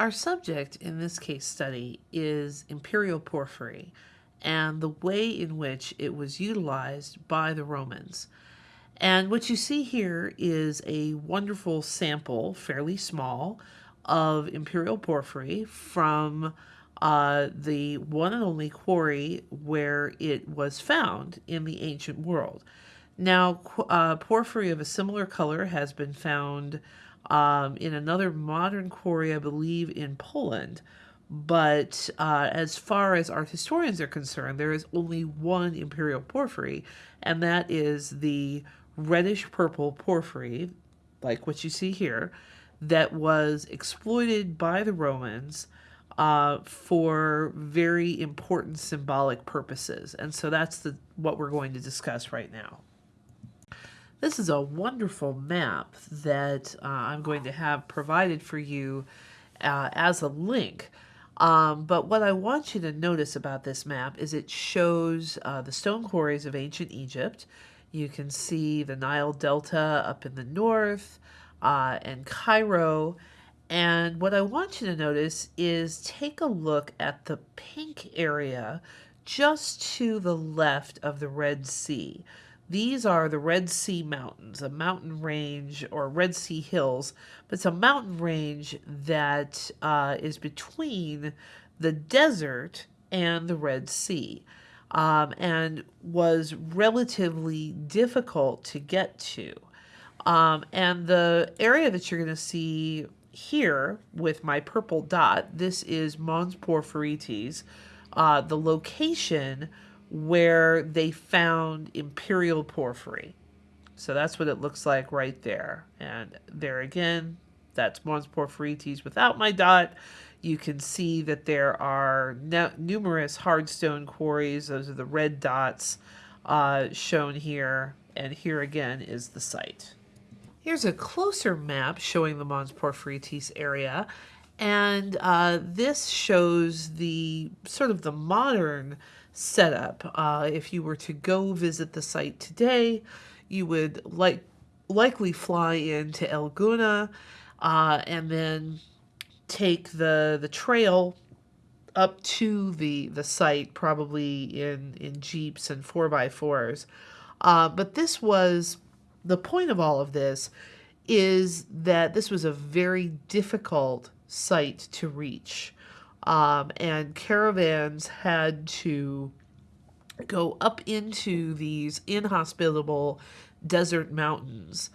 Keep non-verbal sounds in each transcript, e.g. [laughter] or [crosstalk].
Our subject in this case study is imperial porphyry and the way in which it was utilized by the Romans. And what you see here is a wonderful sample, fairly small, of imperial porphyry from uh, the one and only quarry where it was found in the ancient world. Now, uh, porphyry of a similar color has been found um, in another modern quarry, I believe, in Poland. But uh, as far as art historians are concerned, there is only one imperial porphyry, and that is the reddish purple porphyry, like what you see here, that was exploited by the Romans uh, for very important symbolic purposes. And so that's the what we're going to discuss right now. This is a wonderful map that uh, I'm going to have provided for you uh, as a link. Um, but what I want you to notice about this map is it shows uh, the stone quarries of ancient Egypt. You can see the Nile Delta up in the north uh, and Cairo. And what I want you to notice is take a look at the pink area just to the left of the Red Sea. These are the Red Sea Mountains, a mountain range or Red Sea Hills, but it's a mountain range that uh, is between the desert and the Red Sea um, and was relatively difficult to get to. Um, and the area that you're going to see here with my purple dot, this is Mons Porphyrites, uh, the location where they found imperial porphyry. So that's what it looks like right there. And there again, that's Mons Porphyrites without my dot. You can see that there are numerous hardstone quarries. Those are the red dots uh, shown here. And here again is the site. Here's a closer map showing the Mons Porphyrites area. And uh, this shows the sort of the modern setup. Uh, if you were to go visit the site today, you would like likely fly into El Gouna uh, and then take the the trail up to the the site, probably in in jeeps and four by fours. Uh, but this was the point of all of this is that this was a very difficult site to reach. Um, and caravans had to go up into these inhospitable desert mountains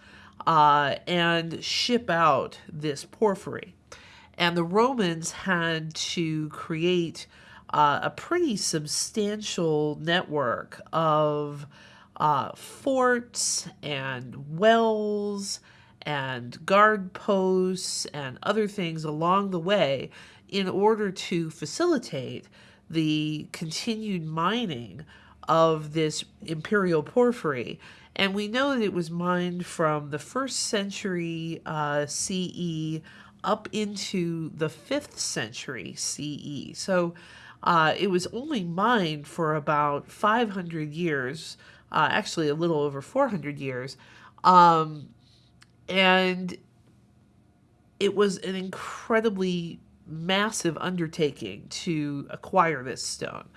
uh, and ship out this porphyry. And the Romans had to create uh, a pretty substantial network of uh, forts and wells and guard posts and other things along the way in order to facilitate the continued mining of this imperial porphyry. And we know that it was mined from the first century uh, CE up into the fifth century CE. So uh, it was only mined for about 500 years, uh, actually a little over 400 years. Um, and it was an incredibly massive undertaking to acquire this stone.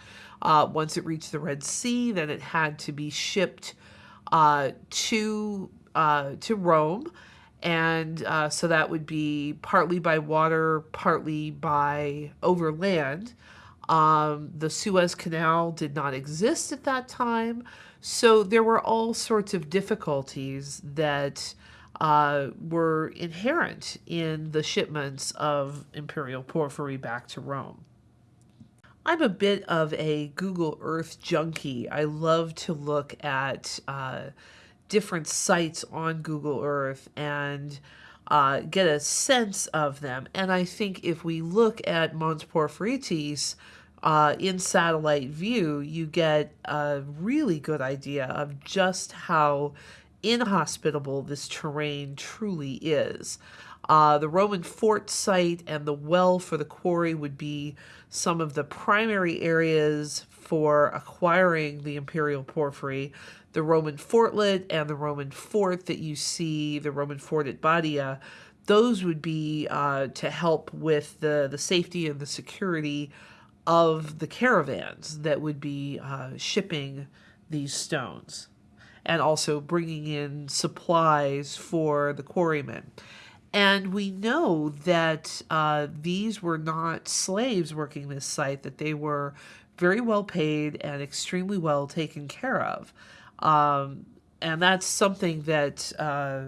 Uh, once it reached the Red Sea, then it had to be shipped uh, to uh, to Rome, and uh, so that would be partly by water, partly by overland. Um, the Suez Canal did not exist at that time, so there were all sorts of difficulties that uh, were inherent in the shipments of imperial porphyry back to Rome. I'm a bit of a Google Earth junkie. I love to look at uh, different sites on Google Earth and uh, get a sense of them. And I think if we look at Mons Porphyrites uh, in satellite view, you get a really good idea of just how inhospitable this terrain truly is. Uh, the Roman fort site and the well for the quarry would be some of the primary areas for acquiring the imperial porphyry. The Roman fortlet and the Roman fort that you see, the Roman fort at Badia, those would be uh, to help with the, the safety and the security of the caravans that would be uh, shipping these stones and also bringing in supplies for the quarrymen. And we know that uh, these were not slaves working this site, that they were very well paid and extremely well taken care of. Um, and that's something that uh,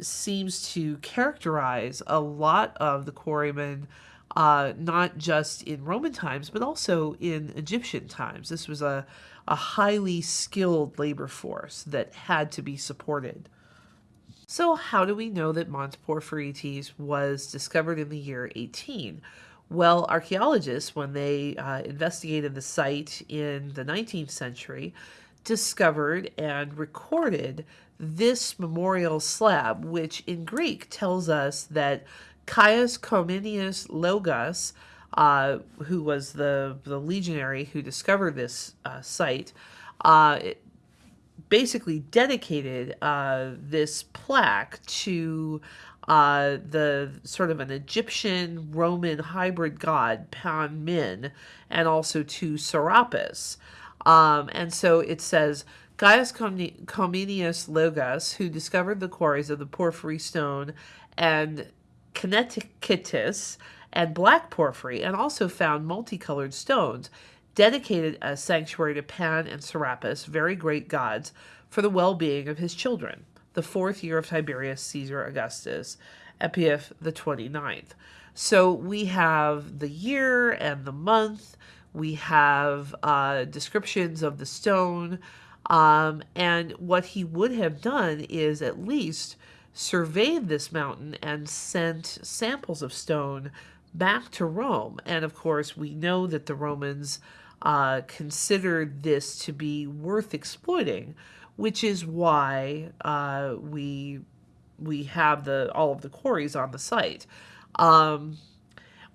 seems to characterize a lot of the quarrymen, uh, not just in Roman times, but also in Egyptian times. This was a, a highly skilled labor force that had to be supported. So, how do we know that Mons Porphyrites was discovered in the year 18? Well, archaeologists, when they uh, investigated the site in the 19th century, discovered and recorded this memorial slab, which in Greek tells us that Caius Cominius Logos, uh, who was the, the legionary who discovered this uh, site, uh, basically dedicated uh, this plaque to the sort of an Egyptian Roman hybrid god, Pan Min, and also to Serapis. Um, and so it says, Gaius Cominius Logos, who discovered the quarries of the porphyry stone and Kinetitis and black porphyry, and also found multicolored stones, dedicated a sanctuary to Pan and Serapis, very great gods, for the well-being of his children, the fourth year of Tiberius Caesar Augustus, Epiaph the 29th. So we have the year and the month, we have uh, descriptions of the stone, um, and what he would have done is at least surveyed this mountain and sent samples of stone back to Rome. And of course, we know that the Romans uh, considered this to be worth exploiting, which is why uh, we we have the all of the quarries on the site. Um,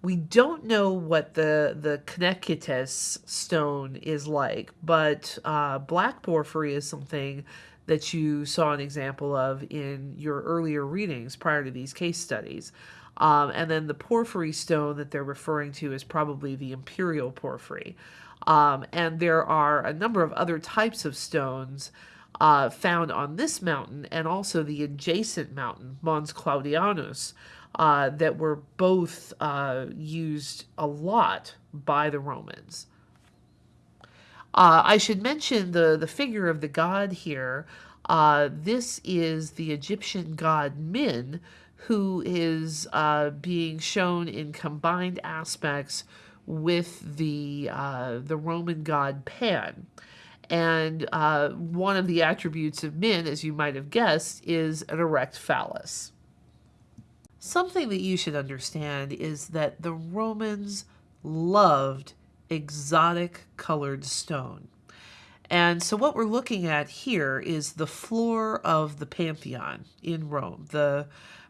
we don't know what the the Cnecitus stone is like, but uh, black porphyry is something that you saw an example of in your earlier readings prior to these case studies. Um, and then the porphyry stone that they're referring to is probably the imperial porphyry. Um, and there are a number of other types of stones uh, found on this mountain and also the adjacent mountain, Mons Claudianus, uh, that were both uh, used a lot by the Romans. Uh, I should mention the, the figure of the god here. Uh, this is the Egyptian god Min, who is uh, being shown in combined aspects with the, uh, the Roman god Pan. And one of the attributes of Min, as you might have guessed, is an erect phallus. Something that you should understand is that the Romans loved exotic colored stone. And so what we're looking at here is the floor of the Pantheon in Rome, the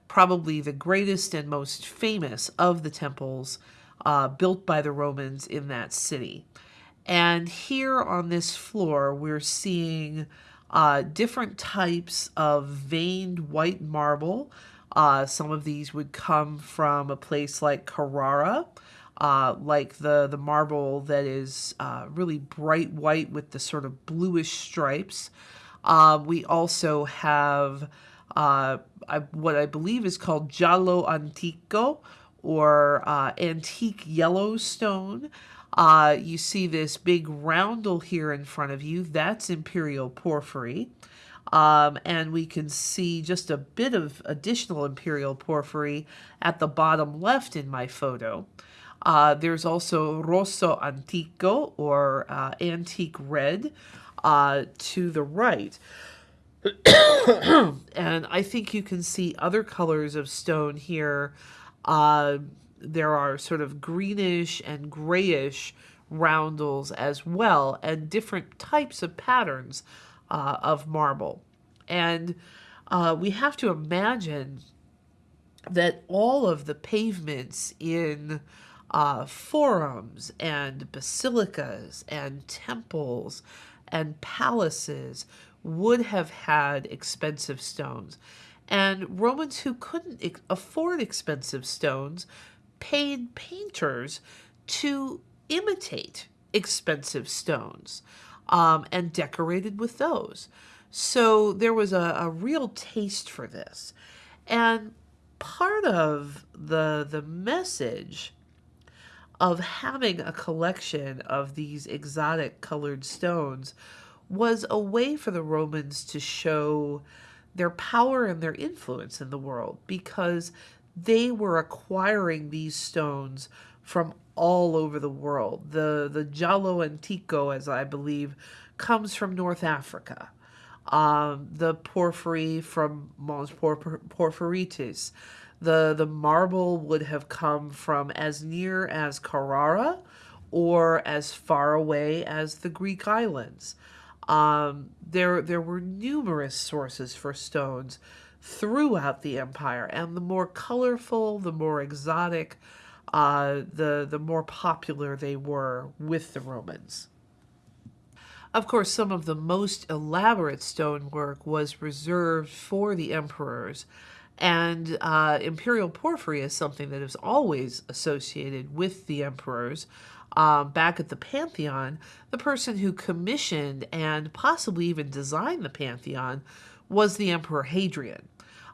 probably the greatest and most famous of the temples uh, built by the Romans in that city. And here on this floor, we're seeing uh, different types of veined white marble, uh, some of these would come from a place like Carrara, uh, like the, the marble that is uh, really bright white with the sort of bluish stripes. Uh, we also have uh, I, what I believe is called giallo antico, or uh, antique yellow stone. you see this big roundel here in front of you. That's imperial porphyry. Um, and we can see just a bit of additional imperial porphyry at the bottom left in my photo. Uh, there's also rosso antico or uh, antique red uh, to the right. [coughs] and I think you can see other colors of stone here. Uh, there are sort of greenish and grayish roundels as well, and different types of patterns uh, of marble. And uh, we have to imagine that all of the pavements in uh, forums and basilicas and temples and palaces would have had expensive stones. And Romans who couldn't afford expensive stones paid painters to imitate expensive stones um, and decorated with those. So there was a, a real taste for this. And part of the, the message of having a collection of these exotic colored stones was a way for the Romans to show their power and their influence in the world because they were acquiring these stones from all over the world. The the giallo antico, as I believe, comes from North Africa. Um, the porphyry from Mons Porphyrites. The the marble would have come from as near as Carrara or as far away as the Greek islands. Um, there there were numerous sources for stones throughout the empire, and the more colorful, the more exotic, uh, the, the more popular they were with the Romans. Of course, some of the most elaborate stonework was reserved for the emperors, and uh, imperial porphyry is something that is always associated with the emperors. Um, back at the Pantheon, the person who commissioned and possibly even designed the Pantheon was the Emperor Hadrian.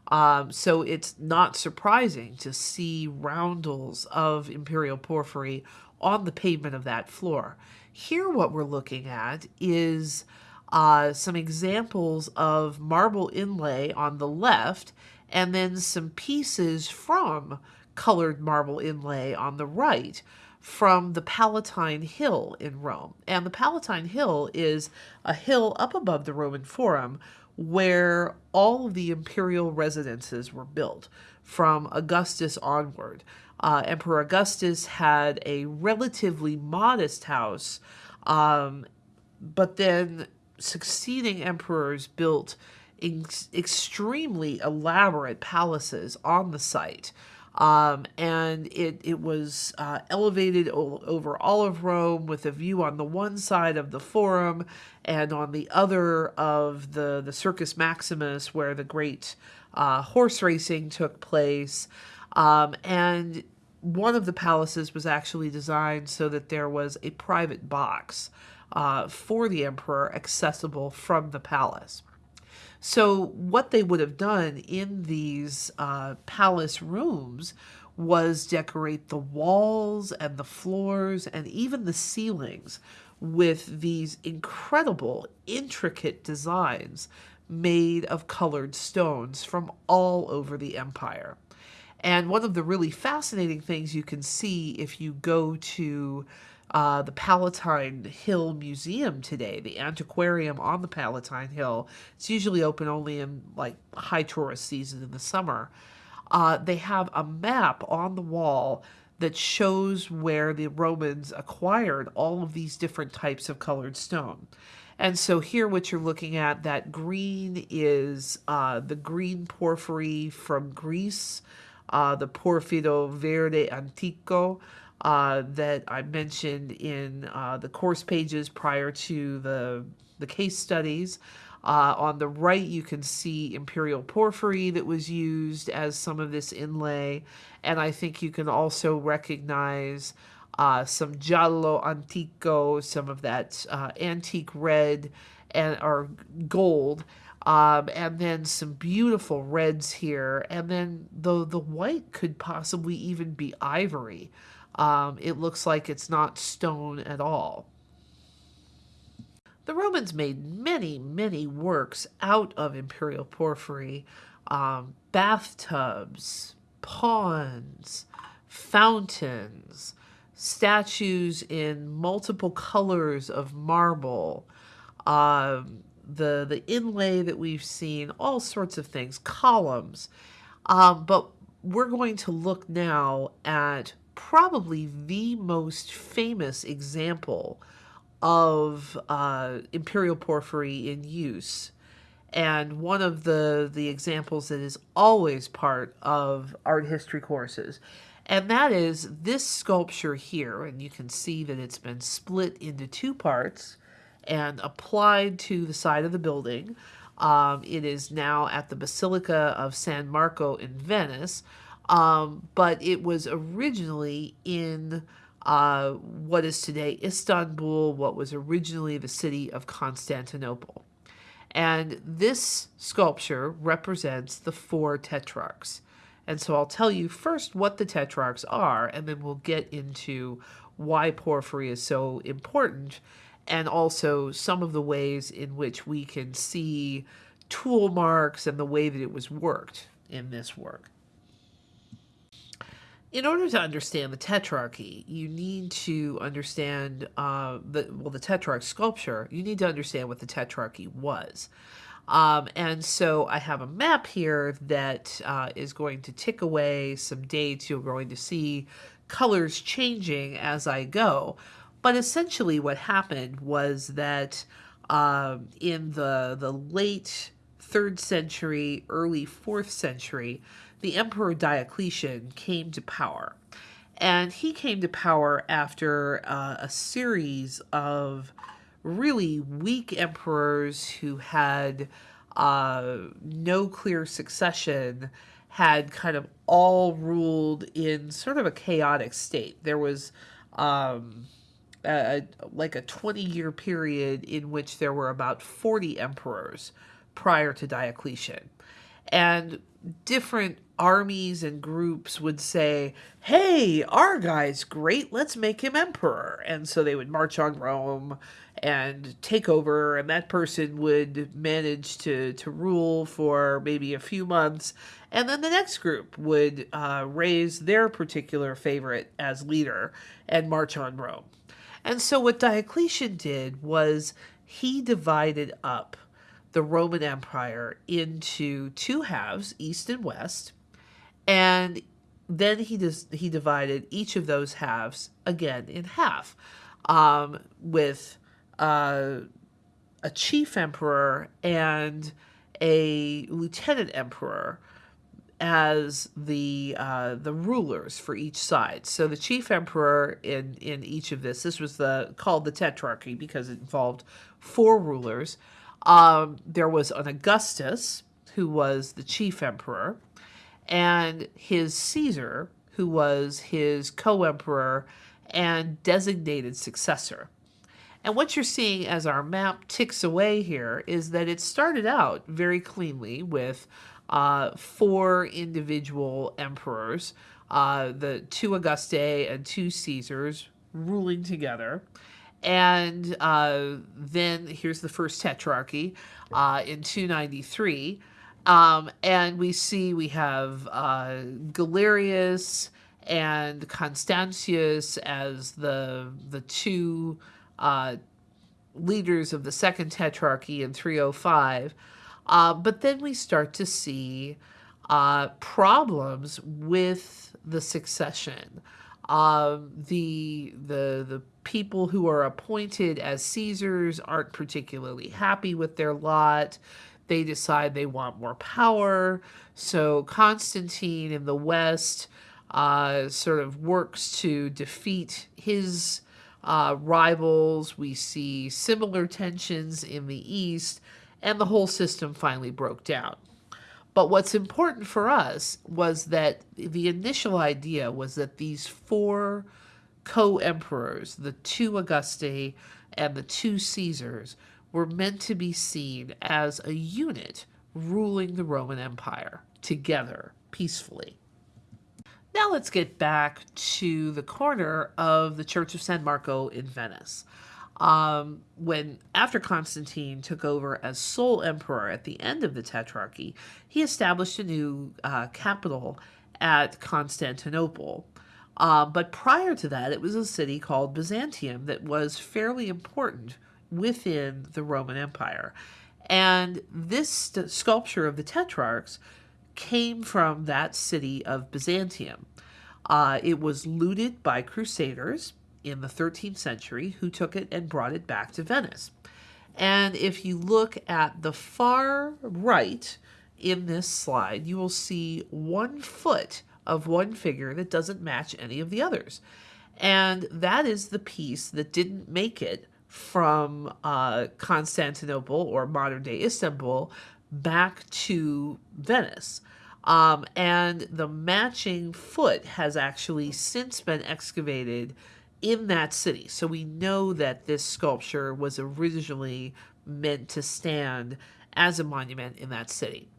Um, so it's not surprising to see roundels of imperial porphyry on the pavement of that floor. Here, what we're looking at is uh, some examples of marble inlay on the left, and then some pieces from colored marble inlay on the right from the Palatine Hill in Rome. And the Palatine Hill is a hill up above the Roman Forum where all of the imperial residences were built from Augustus onward. Uh, Emperor Augustus had a relatively modest house, um, but then succeeding emperors built extremely elaborate palaces on the site. Um, and it, it was uh, elevated over all of Rome with a view on the one side of the Forum and on the other of the, the Circus Maximus, where the great uh, horse racing took place. Um, and one of the palaces was actually designed so that there was a private box uh, for the emperor accessible from the palace. So what they would have done in these uh, palace rooms was decorate the walls and the floors and even the ceilings with these incredible, intricate designs made of colored stones from all over the empire. And one of the really fascinating things you can see if you go to uh, the Palatine Hill Museum today, the antiquarium on the Palatine Hill. It's usually open only in like high tourist season in the summer. Uh, they have a map on the wall that shows where the Romans acquired all of these different types of colored stone. And so here what you're looking at, that green is uh, the green porphyry from Greece, uh, the Porfido Verde Antico, uh, that I mentioned in uh, the course pages prior to the, the case studies. Uh, on the right, you can see imperial porphyry that was used as some of this inlay. And I think you can also recognize uh, some giallo antico, some of that uh, antique red and or gold. Um, and then some beautiful reds here. And then the, the white could possibly even be ivory. Um, it looks like it's not stone at all. The Romans made many, many works out of imperial porphyry. Um, bathtubs, ponds, fountains, statues in multiple colors of marble, um, the, the inlay that we've seen, all sorts of things, columns. Um, but we're going to look now at probably the most famous example of uh, imperial porphyry in use. And one of the the examples that is always part of art history courses. And that is this sculpture here. And you can see that it's been split into two parts and applied to the side of the building. Um, it is now at the Basilica of San Marco in Venice, um, but it was originally in uh, what is today Istanbul, what was originally the city of Constantinople. And this sculpture represents the four tetrarchs. And so I'll tell you first what the tetrarchs are, and then we'll get into why porphyry is so important, and also some of the ways in which we can see tool marks and the way that it was worked in this work. In order to understand the tetrarchy, you need to understand uh, the well the tetrarch sculpture. You need to understand what the tetrarchy was. Um, and so I have a map here that uh, is going to tick away some dates. You're going to see colors changing as I go. But essentially, what happened was that um, in the the late third century, early fourth century, the Emperor Diocletian came to power. And he came to power after uh, a series of really weak emperors who had uh, no clear succession, had kind of all ruled in sort of a chaotic state. There was um, a, like a 20 year period in which there were about 40 emperors prior to Diocletian. And different armies and groups would say, hey, our guy's great, let's make him emperor. And so they would march on Rome and take over, and that person would manage to, to rule for maybe a few months. And then the next group would uh, raise their particular favorite as leader and march on Rome. And so what Diocletian did was he divided up the Roman Empire into two halves, east and west, and then he does he divided each of those halves again in half, um, with uh, a chief emperor and a lieutenant emperor as the uh, the rulers for each side. So the chief emperor in in each of this this was the called the tetrarchy because it involved four rulers. Um, there was an Augustus, who was the chief emperor, and his Caesar, who was his co emperor and designated successor. And what you're seeing as our map ticks away here is that it started out very cleanly with uh, four individual emperors, uh, the two Augustae and two Caesars ruling together. And uh, then here's the first tetrarchy uh, in 293. Um, and we see we have uh, Galerius and Constantius as the the two uh, leaders of the second tetrarchy in 305. Uh, but then we start to see uh, problems with the succession. Um, the the the people who are appointed as Caesars aren't particularly happy with their lot. They decide they want more power. So Constantine in the West uh, sort of works to defeat his uh, rivals. We see similar tensions in the East, and the whole system finally broke down. But what's important for us was that the initial idea was that these four co emperors, the two Augusti and the two Caesars, were meant to be seen as a unit ruling the Roman Empire together peacefully. Now let's get back to the corner of the Church of San Marco in Venice um, when after Constantine took over as sole emperor at the end of the Tetrarchy, he established a new uh, capital at Constantinople. Uh, but prior to that, it was a city called Byzantium that was fairly important within the Roman Empire. And this sculpture of the Tetrarchs came from that city of Byzantium. Uh, it was looted by crusaders in the 13th century who took it and brought it back to Venice. And if you look at the far right in this slide, you will see one foot of one figure that doesn't match any of the others. And that is the piece that didn't make it from uh, Constantinople or modern day Istanbul back to Venice. Um, and the matching foot has actually since been excavated in that city. So we know that this sculpture was originally meant to stand as a monument in that city.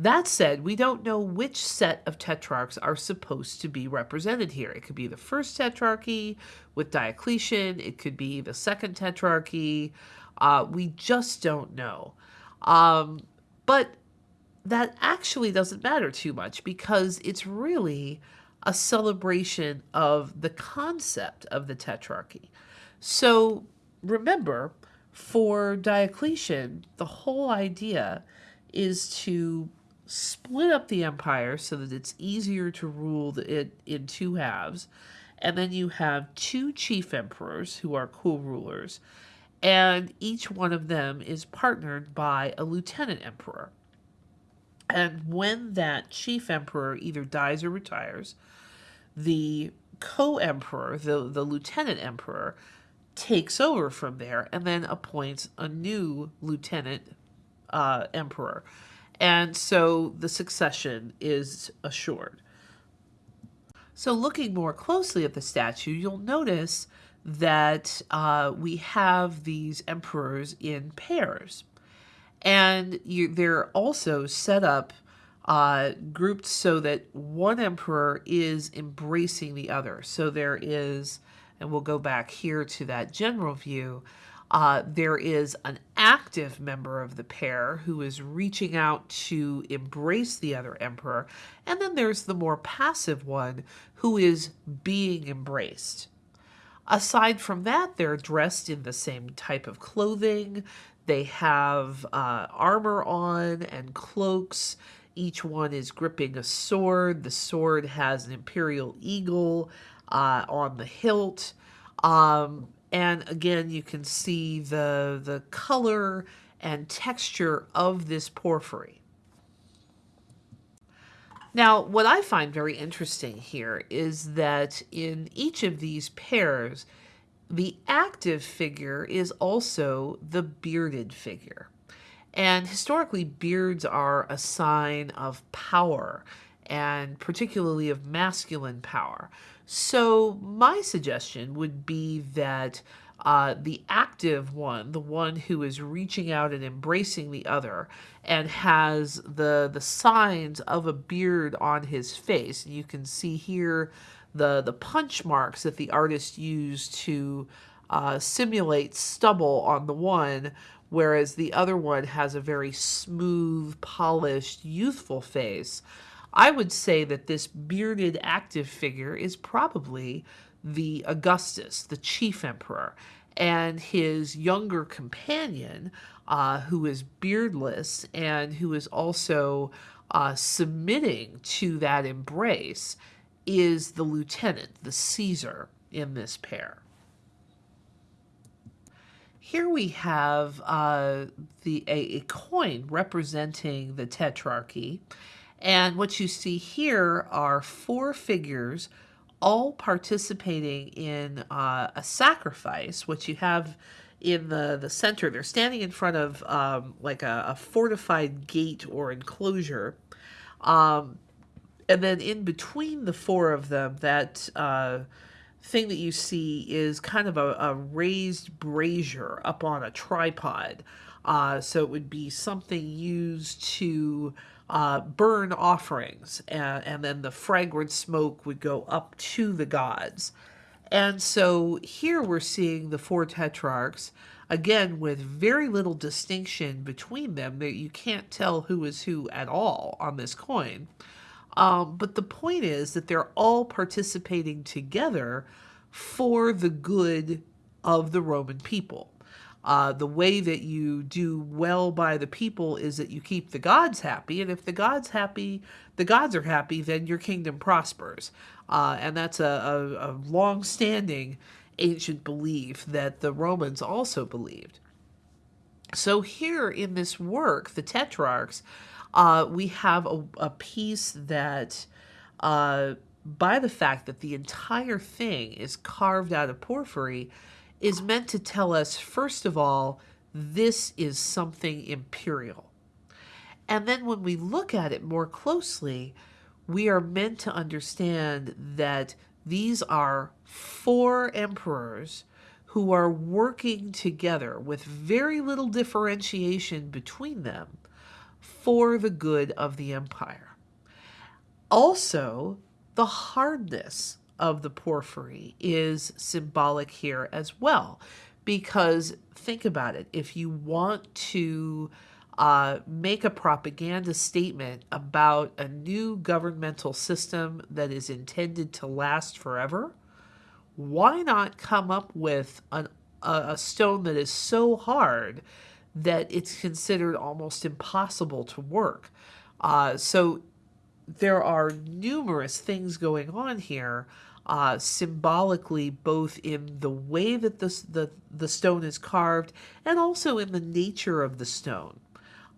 That said, we don't know which set of tetrarchs are supposed to be represented here. It could be the first tetrarchy with Diocletian, it could be the second tetrarchy. Uh, we just don't know. Um, but that actually doesn't matter too much because it's really a celebration of the concept of the tetrarchy. So remember, for Diocletian, the whole idea is to split up the empire so that it's easier to rule it in two halves. And then you have two chief emperors who are co-rulers, and each one of them is partnered by a lieutenant emperor. And when that chief emperor either dies or retires, the co-emperor, the, the lieutenant emperor, takes over from there and then appoints a new lieutenant uh, emperor. And so the succession is assured. So looking more closely at the statue, you'll notice that uh, we have these emperors in pairs. And you, they're also set up uh, grouped so that one emperor is embracing the other. So there is, and we'll go back here to that general view, uh, there is an active member of the pair who is reaching out to embrace the other emperor, and then there's the more passive one who is being embraced. Aside from that, they're dressed in the same type of clothing. They have uh, armor on and cloaks. Each one is gripping a sword. The sword has an imperial eagle uh, on the hilt. Um, and again, you can see the, the color and texture of this porphyry. Now, what I find very interesting here is that in each of these pairs, the active figure is also the bearded figure. And historically, beards are a sign of power and particularly of masculine power. So, my suggestion would be that uh, the active one, the one who is reaching out and embracing the other, and has the the signs of a beard on his face. You can see here the the punch marks that the artist used to uh, simulate stubble on the one, whereas the other one has a very smooth, polished, youthful face. I would say that this bearded active figure is probably the Augustus, the chief emperor, and his younger companion, uh, who is beardless and who is also uh, submitting to that embrace, is the lieutenant, the Caesar, in this pair. Here we have uh, the a, a, coin representing the Tetrarchy, and what you see here are four figures all participating in uh, a sacrifice, which you have in the, the center. They're standing in front of um, like a, a, fortified gate or enclosure. Um, and then in between the four of them, that uh, thing that you see is kind of a, a raised brazier up on a tripod. Uh, so it would be something used to uh, burn offerings, and, and then the fragrant smoke would go up to the gods. And so here we're seeing the four tetrarchs, again, with very little distinction between them. That you can't tell who is who at all on this coin. Um, but the point is that they're all participating together for the good of the Roman people. Uh, the way that you do well by the people is that you keep the gods happy, and if the gods happy, the gods are happy, then your kingdom prospers. Uh, and that's a, a, a long-standing ancient belief that the Romans also believed. So here in this work, the Tetrarchs, uh, we have a, a piece that, uh, by the fact that the entire thing is carved out of porphyry, is meant to tell us, first of all, this is something imperial. And then when we look at it more closely, we are meant to understand that these are four emperors who are working together with very little differentiation between them for the good of the empire. Also, the hardness of the porphyry is symbolic here as well, because think about it if you want to uh, make a propaganda statement about a new governmental system that is intended to last forever, why not come up with an, a, stone that is so hard that it's considered almost impossible to work? Uh, so there are numerous things going on here uh, symbolically, both in the way that the, the, the stone is carved and also in the nature of the stone.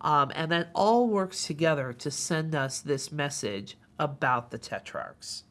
Um, and that all works together to send us this message about the tetrarchs.